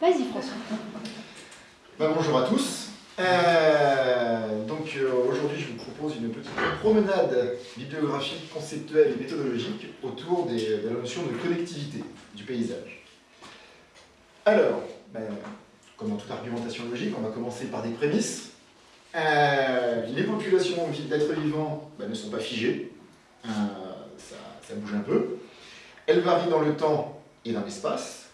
Vas-y François. Bah, bonjour à tous. Euh, donc euh, aujourd'hui je vous propose une petite promenade bibliographique, conceptuelle et méthodologique autour de la notion de connectivité du paysage. Alors, ben, comme dans toute argumentation logique, on va commencer par des prémices. Euh, les populations d'êtres vivants ben, ne sont pas figées, ça bouge un peu. Elles varient dans le temps et dans l'espace.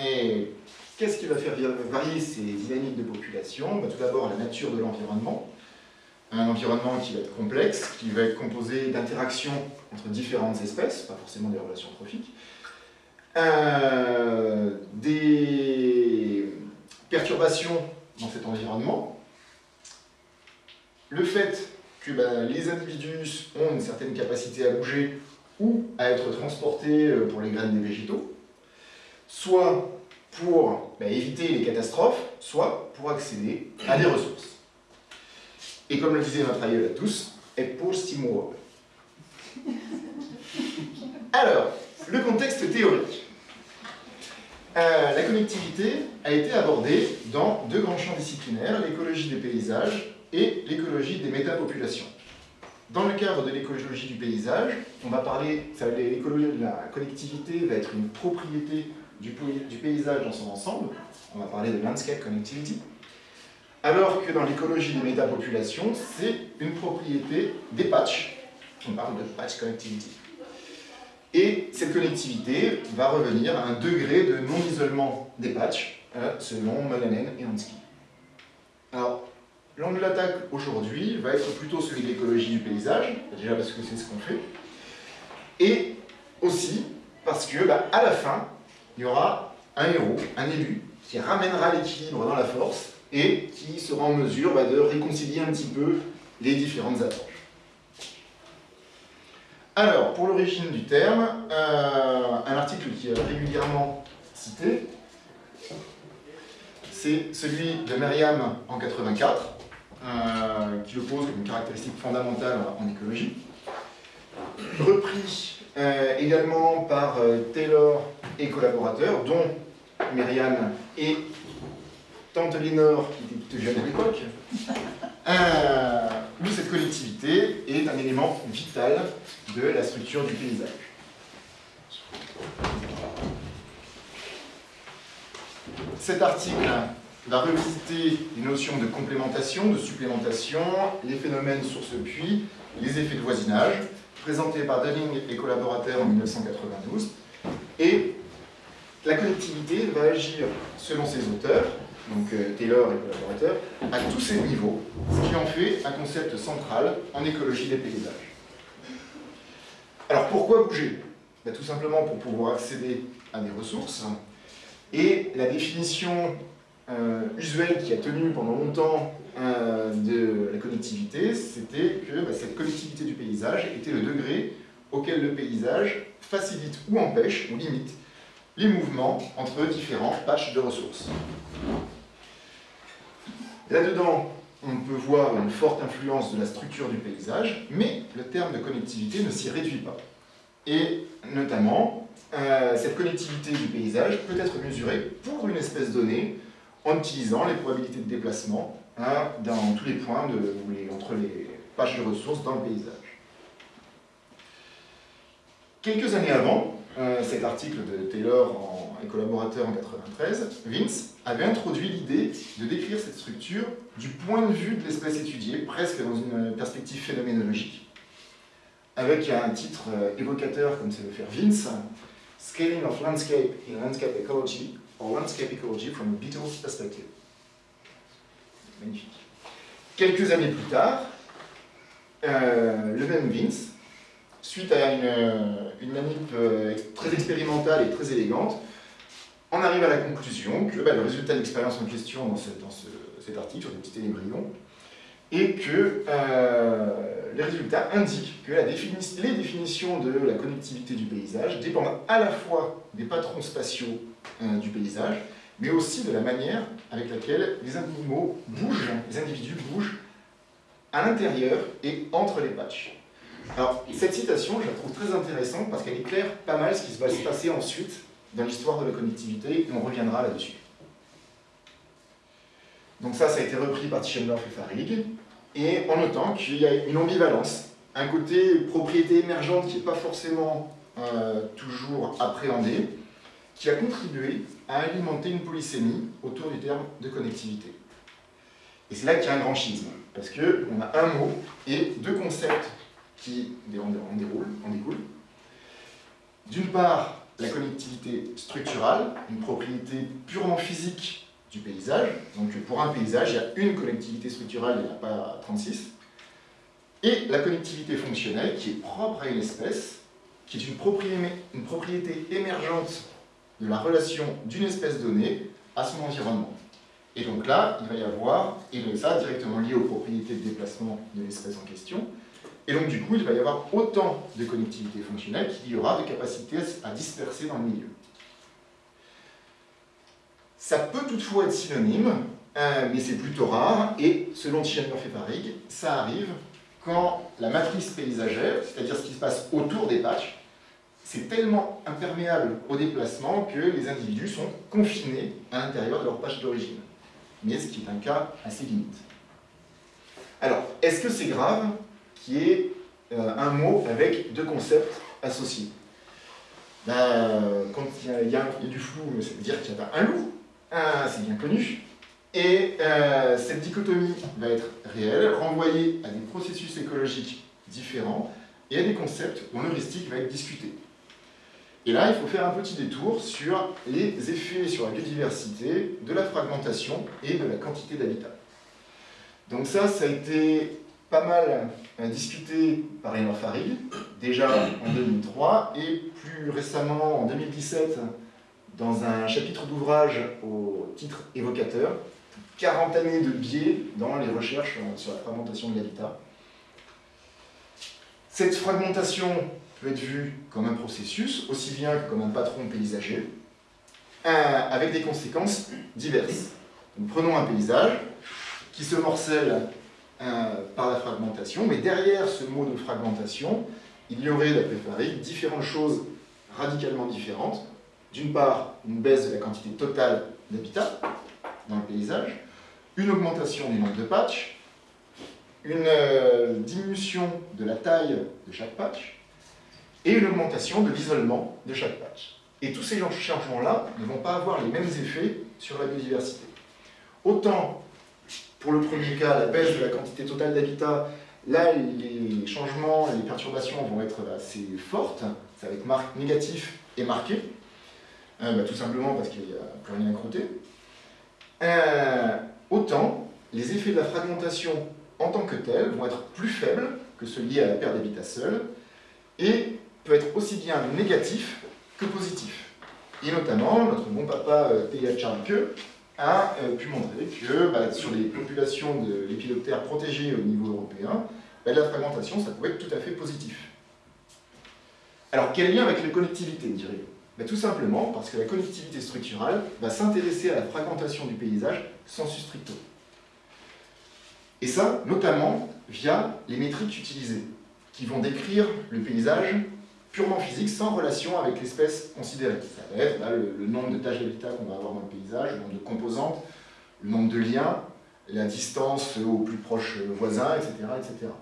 Et Qu'est-ce qui va faire varier ces dynamiques de population bah, Tout d'abord, la nature de l'environnement. Un environnement qui va être complexe, qui va être composé d'interactions entre différentes espèces, pas forcément des relations trophiques. Euh, des perturbations dans cet environnement. Le fait que bah, les individus ont une certaine capacité à bouger ou à être transportés euh, pour les graines des végétaux, soit pour bah, éviter les catastrophes, soit pour accéder à des ressources. Et comme le disait notre aïeul à tous, et pour stimuler. Alors, le contexte théorique. Euh, la connectivité a été abordée dans deux grands champs disciplinaires, l'écologie des paysages et l'écologie des métapopulations. Dans le cadre de l'écologie du paysage, on va parler, de la connectivité va être une propriété du, paysage dans son ensemble, on va parler de landscape connectivity, alors que dans l'écologie des métapopulations, c'est une propriété des patchs, on parle de patch connectivity. Et cette connectivité va revenir à un degré de non-isolement des patchs, euh, selon Molanen et Hansky. Alors, l'angle d'attaque aujourd'hui va être plutôt celui de l'écologie du paysage, déjà parce que c'est ce qu'on fait, et aussi parce que, bah, à la fin, il y aura un héros, un élu, qui ramènera l'équilibre dans la force et qui sera en mesure bah, de réconcilier un petit peu les différentes approches. Alors, pour l'origine du terme, euh, un article qui est régulièrement cité, c'est celui de Merriam en 84, euh, qui le pose comme une caractéristique fondamentale en écologie. Repris euh, également par Taylor et collaborateurs, dont Myriam et Tante Lénore, qui était toute jeune à l'époque, euh, où cette collectivité est un élément vital de la structure du paysage. Cet article va revisiter les notions de complémentation, de supplémentation, les phénomènes source-puits, les effets de voisinage, présentés par Dunning et collaborateurs en 1992, et la connectivité va agir selon ses auteurs, donc euh, Taylor et collaborateurs, à tous ces niveaux, ce qui en fait un concept central en écologie des paysages. Alors pourquoi bouger? Ben, Tout simplement pour pouvoir accéder à des ressources. Et la définition euh, usuelle qui a tenu pendant longtemps euh, de la connectivité, c'était que ben, cette connectivité du paysage était le degré auquel le paysage facilite ou empêche, ou limite, les mouvements entre différents patchs de ressources. Là-dedans, on peut voir une forte influence de la structure du paysage, mais le terme de connectivité ne s'y réduit pas. Et notamment, euh, cette connectivité du paysage peut être mesurée pour une espèce donnée en utilisant les probabilités de déplacement hein, dans tous les points entre les patchs de ressources dans le paysage. Quelques années avant, euh, cet article de Taylor et collaborateur en 93, Vince avait introduit l'idée de décrire cette structure du point de vue de l'espèce étudiée, presque dans une perspective phénoménologique, avec un titre euh, évocateur comme c'est le faire Vince, Scaling of Landscape in Landscape Ecology, or Landscape Ecology from a Beetle's Perspective. Magnifique. Quelques années plus tard, euh, le même Vince suite à une, euh, manip euh, très expérimentale et très élégante, on arrive à la conclusion que bah, le résultat de l'expérience en question dans, cet article sur des petits télébrillons et que euh, les résultats indiquent que les définitions de la connectivité du paysage dépendent à la fois des patrons spatiaux du paysage, mais aussi de la manière avec laquelle les animaux bougent, les individus bougent à l'intérieur et entre les patchs. Alors, cette citation, je la trouve très intéressante parce qu'elle éclaire pas mal ce qui va se passer ensuite dans l'histoire de la connectivité, et on reviendra là-dessus. Donc ça, ça a été repris par Tischendorf et Farig, et en notant qu'il y a une ambivalence, un côté propriété émergente qui n'est pas forcément euh, toujours appréhendé, qui a contribué à alimenter une polysémie autour du terme de connectivité. Et c'est là qu'il y a un grand schisme, parce qu'on a un mot et deux concepts qui en découlent. D'une part, la connectivité structurale, une propriété purement physique du paysage. Donc pour un paysage, il y a une connectivité structurale, il n'y en a pas 36. Et la connectivité fonctionnelle, qui est propre à une espèce, qui est une propriété émergente de la relation d'une espèce donnée à son environnement. Et donc là, il va y avoir, et ça directement lié aux propriétés de déplacement de l'espèce en question, et donc du coup, il va y avoir autant de connectivité fonctionnelle qu'il y aura de capacité à disperser dans le milieu. Ça peut toutefois être synonyme, euh, mais c'est plutôt rare, et selon Tischendorf et Parig, ça arrive quand la matrice paysagère, c'est-à-dire ce qui se passe autour des patchs, c'est tellement imperméable au déplacement que les individus sont confinés à l'intérieur de leur patch d'origine. Mais ce qui est un cas assez limite. Alors, est-ce que c'est grave? Qu'il y ait euh, un mot avec deux concepts associés ben, Quand il y, a, du flou, ça veut dire qu'il y a un loup, c'est bien connu, et euh, cette dichotomie va être réelle, renvoyée à des processus écologiques différents et à des concepts dont l'heuristique va être discuté. Et là, il faut faire un petit détour sur les effets sur la biodiversité de la fragmentation et de la quantité d'habitat. Donc ça, ça a été pas mal euh, discuté par Émile Farid, déjà en 2003, et plus récemment en 2017, dans un chapitre d'ouvrage au titre évocateur, 40 années de biais dans les recherches sur la fragmentation de l'habitat. Cette fragmentation peut être vue comme un processus, aussi bien que comme un patron paysager, euh, avec des conséquences diverses. prenons un paysage qui se morcelle par la fragmentation, mais derrière ce mot de fragmentation, il y aurait, d'après Farid, différentes choses radicalement différentes. D'une part, une baisse de la quantité totale d'habitat dans le paysage, une augmentation du nombre de patchs, une euh, diminution de la taille de chaque patch, et une augmentation de l'isolement de chaque patch. Et tous ces changements-là ne vont pas avoir les mêmes effets sur la biodiversité. Autant, pour le premier cas, la baisse de la quantité totale d'habitat, là, les changements, les perturbations vont être assez fortes, ça va être négatif et marqué, euh, bah, tout simplement parce qu'il n'y a plus rien à croûter. Euh, autant, les effets de la fragmentation en tant que tels vont être plus faibles que ceux liés à la perte d'habitat seul, et peut être aussi bien négatif que positif. Et notamment, notre bon papa euh, Théa Charlke a euh, pu montrer que bah, sur les populations de lépidoptères protégées au niveau européen, bah, la fragmentation, ça pouvait être tout à fait positif. Alors, quel lien avec les connectivités, dirais bah, Tout simplement parce que la connectivité structurale va s'intéresser à la fragmentation du paysage sensu stricto. Et ça, notamment via les métriques utilisées, qui vont décrire le paysage purement physique, sans relation avec l'espèce considérée. Ça va être le, nombre de tâches d'habitat qu'on va avoir dans le paysage, le nombre de composantes, le nombre de liens, la distance aux plus proches voisins, etc. etc.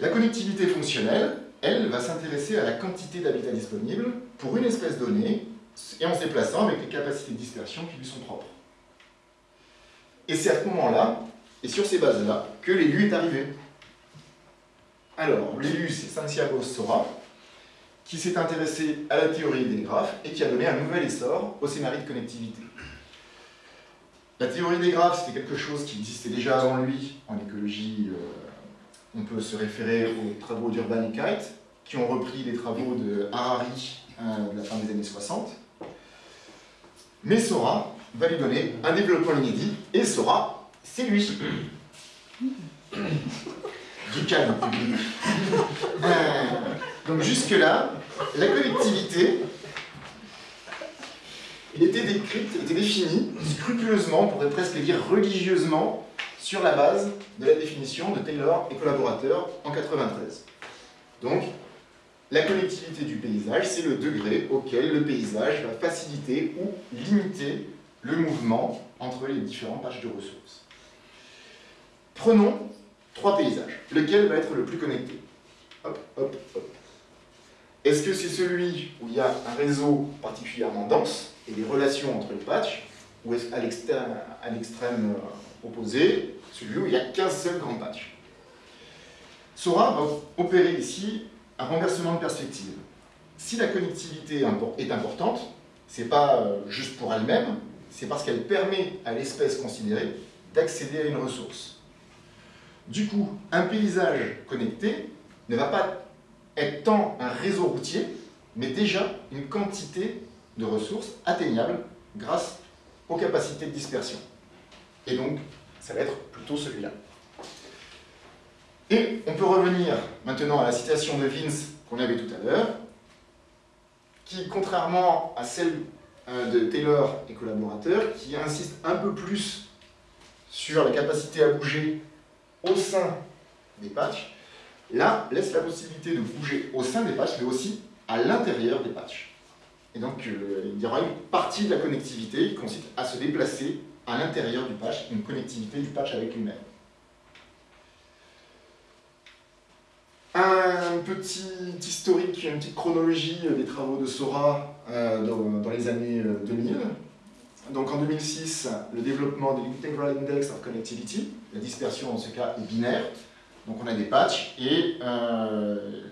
La connectivité fonctionnelle, elle, va s'intéresser à la quantité d'habitat disponible pour une espèce donnée, et en se déplaçant avec les capacités de dispersion qui lui sont propres. Et c'est à ce moment-là, et sur ces bases-là, que l'élu est arrivé. Alors, l'élu, c'est Santiago Sora, qui s'est intéressé à la théorie des graphes et qui a donné un nouvel essor au scénario de connectivité. La théorie des graphes, c'était quelque chose qui existait déjà avant lui en écologie. Euh, on peut se référer aux travaux d'Urban et Kite, qui ont repris les travaux de Harari euh, de la fin des années 60. Mais Sora va lui donner un développement inédit, et Sora, c'est lui. Du calme public. Euh, donc jusque-là, la collectivité était décrite, était définie scrupuleusement, on pourrait presque dire religieusement, sur la base de la définition de Taylor et collaborateurs en 93. Donc, la connectivité du paysage, c'est le degré auquel le paysage va faciliter ou limiter le mouvement entre les différents pages de ressources. Prenons trois paysages. Lequel va être le plus connecté Hop, hop, hop. Est-ce que c'est celui où il y a un réseau particulièrement dense et des relations entre les patchs, ou est-ce à l'extrême euh, opposé, celui où il n'y a qu'un seul grand patch Sora va opérer ici un renversement de perspective. Si la connectivité est importante, ce n'est pas euh, juste pour elle-même, c'est parce qu'elle permet à l'espèce considérée d'accéder à une ressource. Du coup, un paysage connecté ne va pas être tant un réseau routier, mais déjà une quantité de ressources atteignables grâce aux capacités de dispersion. Et donc, ça va être plutôt celui-là. Et on peut revenir maintenant à la citation de Vince qu'on avait tout à l'heure, qui, contrairement à celle euh, de Taylor et collaborateurs, qui insiste un peu plus sur la capacité à bouger au sein des patchs, là, laisse la possibilité de bouger au sein des patchs, mais aussi à l'intérieur des patchs. Et donc, euh, il y aura une partie de la connectivité qui consiste à se déplacer à l'intérieur du patch, une connectivité du patch avec lui-même. Un petit historique, une petite chronologie des travaux de Sora euh, dans, les années 2000. Euh, donc en 2006, le développement de l'Integral Index of Connectivity, la dispersion dans ce cas est binaire, donc on a des patchs et euh,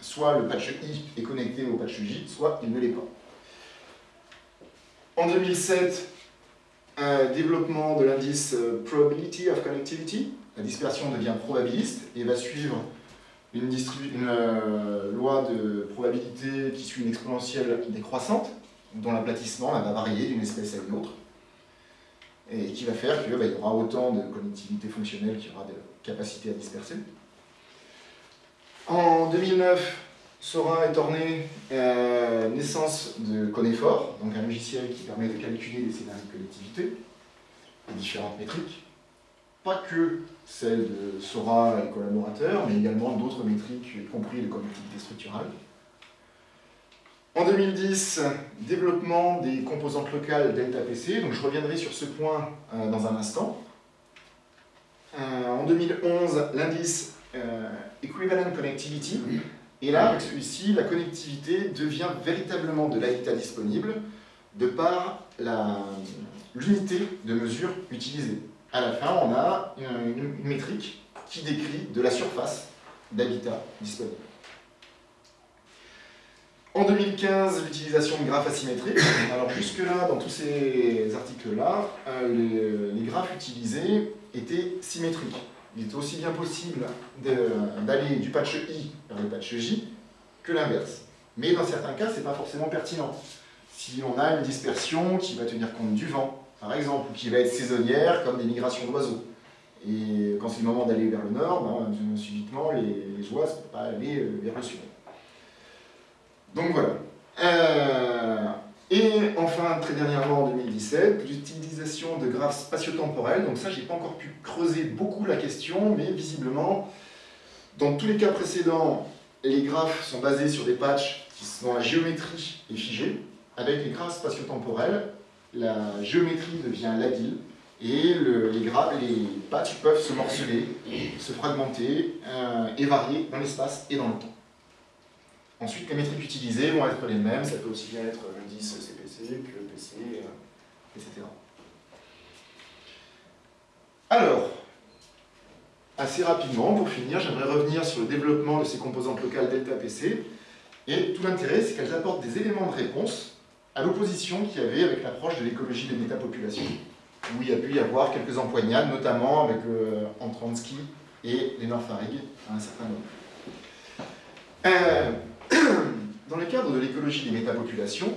soit le patch I est connecté au patch J, soit il ne l'est pas. En 2007, un développement de l'indice Probability of Connectivity, la dispersion devient probabiliste et va suivre une, une euh, loi de probabilité qui suit une exponentielle décroissante, dont l'aplatissement va varier d'une espèce à une autre, et qui va faire qu'il bah, y aura autant de connectivité fonctionnelle qu'il y aura de capacité à disperser. En 2009, Sora est orné euh, naissance de Conefor, donc un logiciel qui permet de calculer les scénarios de connectivité, les différentes métriques, pas que celle de Sora et collaborateurs, mais également d'autres métriques, y compris les connectivités structurales. En 2010, développement des composantes locales Delta-PC, donc je reviendrai sur ce point euh, dans un instant. Euh, en 2011, l'indice euh, Equivalent Connectivity, et là, avec celui-ci, la connectivité devient véritablement de l'habitat disponible de par l'unité de mesure utilisée à la fin, on a une, métrique qui décrit de la surface d'habitat disponible. En 2015, l'utilisation de graphes asymétriques. Alors jusque-là, dans tous ces articles-là, euh, les, graphes utilisés étaient symétriques. Il est aussi bien possible d'aller du patch I vers le patch J que l'inverse. Mais dans certains cas, ce n'est pas forcément pertinent. Si on a une dispersion qui va tenir compte du vent, par exemple, qui va être saisonnière, comme des migrations d'oiseaux. Et quand c'est le moment d'aller vers le nord, ben, subitement, les, les oies ne peuvent pas aller euh, vers le sud. Donc voilà. Euh, et enfin, très dernièrement, en 2017, l'utilisation de graphes spatio-temporels. Donc ça, je n'ai pas encore pu creuser beaucoup la question, mais visiblement, dans tous les cas précédents, les graphes sont basés sur des patchs qui sont la géométrie est figée. Avec les graphes spatio-temporels, la géométrie devient labile et les, les patchs peuvent se morceler, se fragmenter euh, et varier dans l'espace et dans le temps. Ensuite, les métriques utilisées vont être les mêmes, ça peut aussi bien être l'indice CPC que PC, euh, etc. Alors, assez rapidement, pour finir, j'aimerais revenir sur le développement de ces composantes locales delta PC. Et tout l'intérêt, c'est qu'elles apportent des éléments de réponse à l'opposition qu'il y avait avec l'approche de l'écologie des métapopulations, où il y a pu y avoir quelques empoignades, notamment avec euh, Antransky et Lénore Farig à un certain moment. Euh, dans le cadre de l'écologie des métapopulations,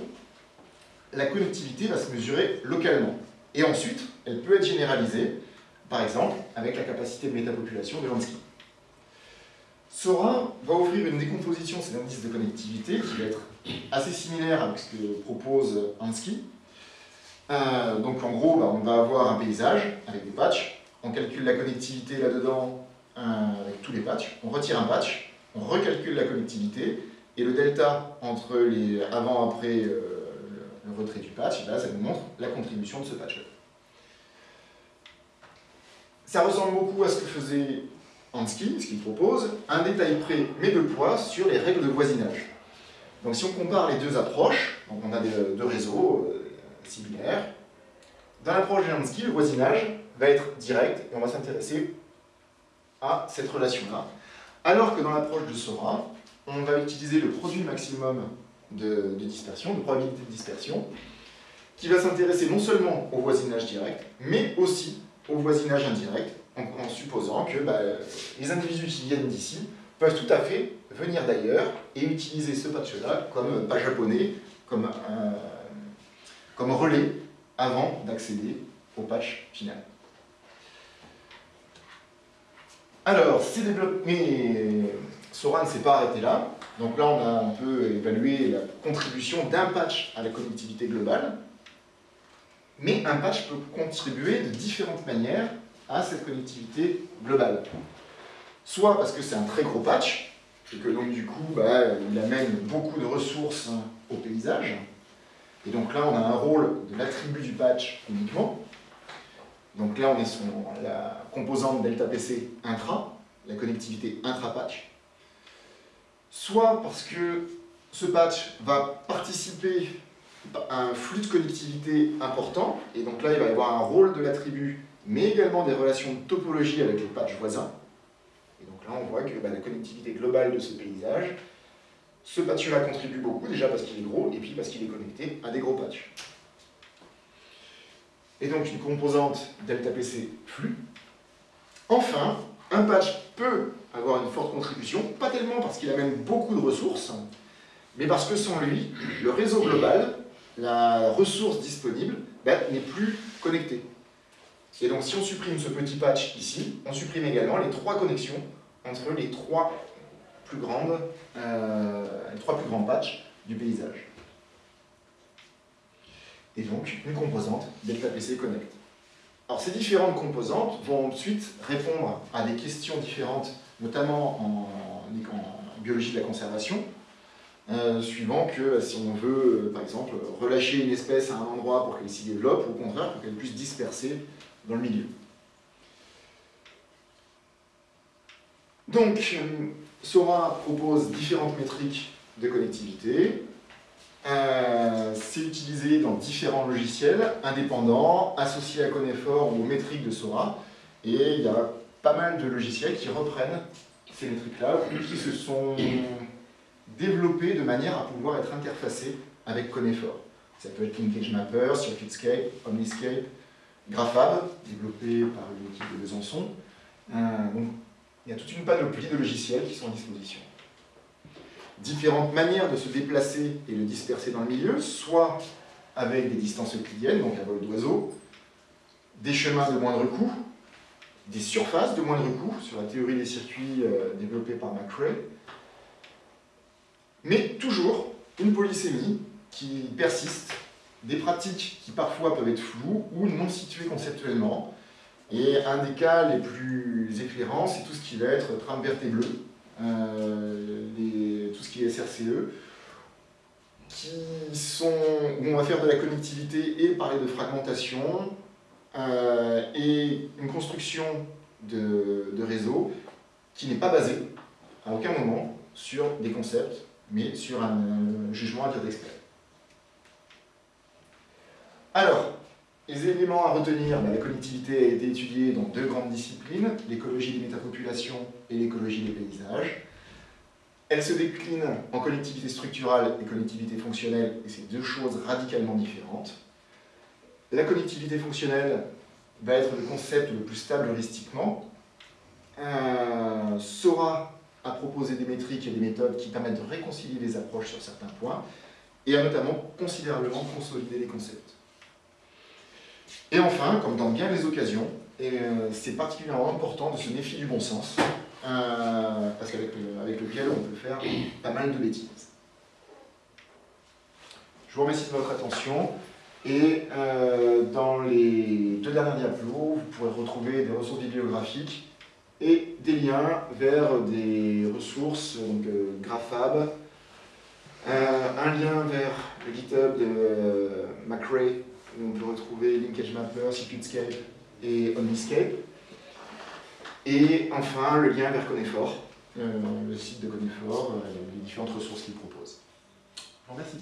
la connectivité va se mesurer localement. Et ensuite, elle peut être généralisée, par exemple, avec la capacité de métapopulation de Lansky. Sora va offrir une décomposition de ces indices de connectivité qui va être assez similaire à ce que propose Ansky. Euh, donc en gros, bah, on va avoir un paysage avec des patchs, on calcule la connectivité là-dedans euh, avec tous les patchs, on retire un patch, on recalcule la connectivité, et le delta entre les avant-après euh, le retrait du patch, là, ça nous montre la contribution de ce patch-là. Ça ressemble beaucoup à ce que faisait Ansky, ce qu'il propose, un détail près mais de poids sur les règles de voisinage. Donc si on compare les deux approches, donc on a deux réseaux euh, similaires, dans l'approche de Ansky, le voisinage va être direct et on va s'intéresser à cette relation-là. Alors que dans l'approche de Sora, on va utiliser le produit maximum de, dispersion, de probabilité de dispersion, qui va s'intéresser non seulement au voisinage direct, mais aussi au voisinage indirect, en, supposant que bah, les individus qui viennent d'ici peuvent tout à fait venir d'ailleurs et utiliser ce patch-là comme pas japonais, comme, relais avant d'accéder au patch final. Alors, ces développements... Mais Sora ne s'est pas arrêté là. Donc là, on a un peu évalué la contribution d'un patch à la connectivité globale. Mais un patch peut contribuer de différentes manières à cette connectivité globale. Soit parce que c'est un très gros patch, et que donc du coup, bah, il amène beaucoup de ressources au paysage. Et donc là, on a un rôle de l'attribut du patch uniquement. Donc là, on est sur la composante delta PC intra, la connectivité intra-patch soit parce que ce patch va participer à un flux de connectivité important, et donc là il va y avoir un rôle de l'attribut, mais également des relations de topologie avec les patchs voisins. Et donc là on voit que bah, la connectivité globale de ce paysage, ce patch-là contribue beaucoup, déjà parce qu'il est gros, et puis parce qu'il est connecté à des gros patchs. Et donc une composante delta PC flux. Enfin, un patch peut avoir une forte contribution, pas tellement parce qu'il amène beaucoup de ressources, mais parce que sans lui, le réseau global, la ressource disponible, ben, n'est plus connecté. Et donc si on supprime ce petit patch ici, on supprime également les trois connexions entre les trois plus, grandes, euh, les trois plus grands patchs du paysage. Et donc une composante Delta PC Connect. Alors ces différentes composantes vont ensuite répondre à des questions différentes, notamment en, biologie de la conservation, euh, suivant que si on veut, euh, par exemple, relâcher une espèce à un endroit pour qu'elle s'y développe, ou au contraire pour qu'elle puisse disperser dans le milieu. Donc, euh, Sora propose différentes métriques de connectivité, euh, c'est utilisé dans différents logiciels indépendants, associés à Conefor ou aux métriques de Sora. Et il y a pas mal de logiciels qui reprennent ces métriques-là ou qui se sont développés de manière à pouvoir être interfacés avec Conefor. Ça peut être Linkage Mapper, Circuitscape, Omniscape, Graphab, développé par l'équipe de Besançon. Euh, donc, il y a toute une panoplie de logiciels qui sont à disposition différentes manières de se déplacer et de disperser dans le milieu, soit avec des distances euclidiennes, donc un vol d'oiseau, des chemins de moindre coût, des surfaces de moindre coût, sur la théorie des circuits euh, développée par McRae, mais toujours une polysémie qui persiste, des pratiques qui parfois peuvent être floues ou non situées conceptuellement, et un des cas les plus éclairants, c'est tout ce qui va être trame verte et bleue, euh, tout ce qui est SRCE, qui sont, où on va faire de la connectivité et parler de fragmentation, euh, et une construction de, réseau qui n'est pas basée à aucun moment sur des concepts, mais sur un, jugement d'expert. Alors, les éléments à retenir, bah, la connectivité a été étudiée dans deux grandes disciplines, l'écologie des métapopulations et l'écologie des paysages. Elle se décline en connectivité structurale et connectivité fonctionnelle, et c'est deux choses radicalement différentes. La connectivité fonctionnelle va être le concept le plus stable heuristiquement. Euh, Sora a proposé des métriques et des méthodes qui permettent de réconcilier les approches sur certains points, et a notamment considérablement consolidé les concepts. Et enfin, comme dans bien les occasions, euh, c'est particulièrement important de se méfier du bon sens, euh, parce qu'avec lequel on peut faire pas mal de bêtises. Je vous remercie de votre attention. Et euh, dans les deux dernières diapos, vous pourrez retrouver des ressources bibliographiques et des liens vers des ressources, donc Graphab, Euh, un lien vers le GitHub de McRae, où on peut retrouver Linkage Mapper, Circuitscape et Omniscape. Et enfin, le lien vers Conefor, euh, le site de Conefor, les différentes ressources qu'il propose. Je vous remercie.